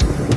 you.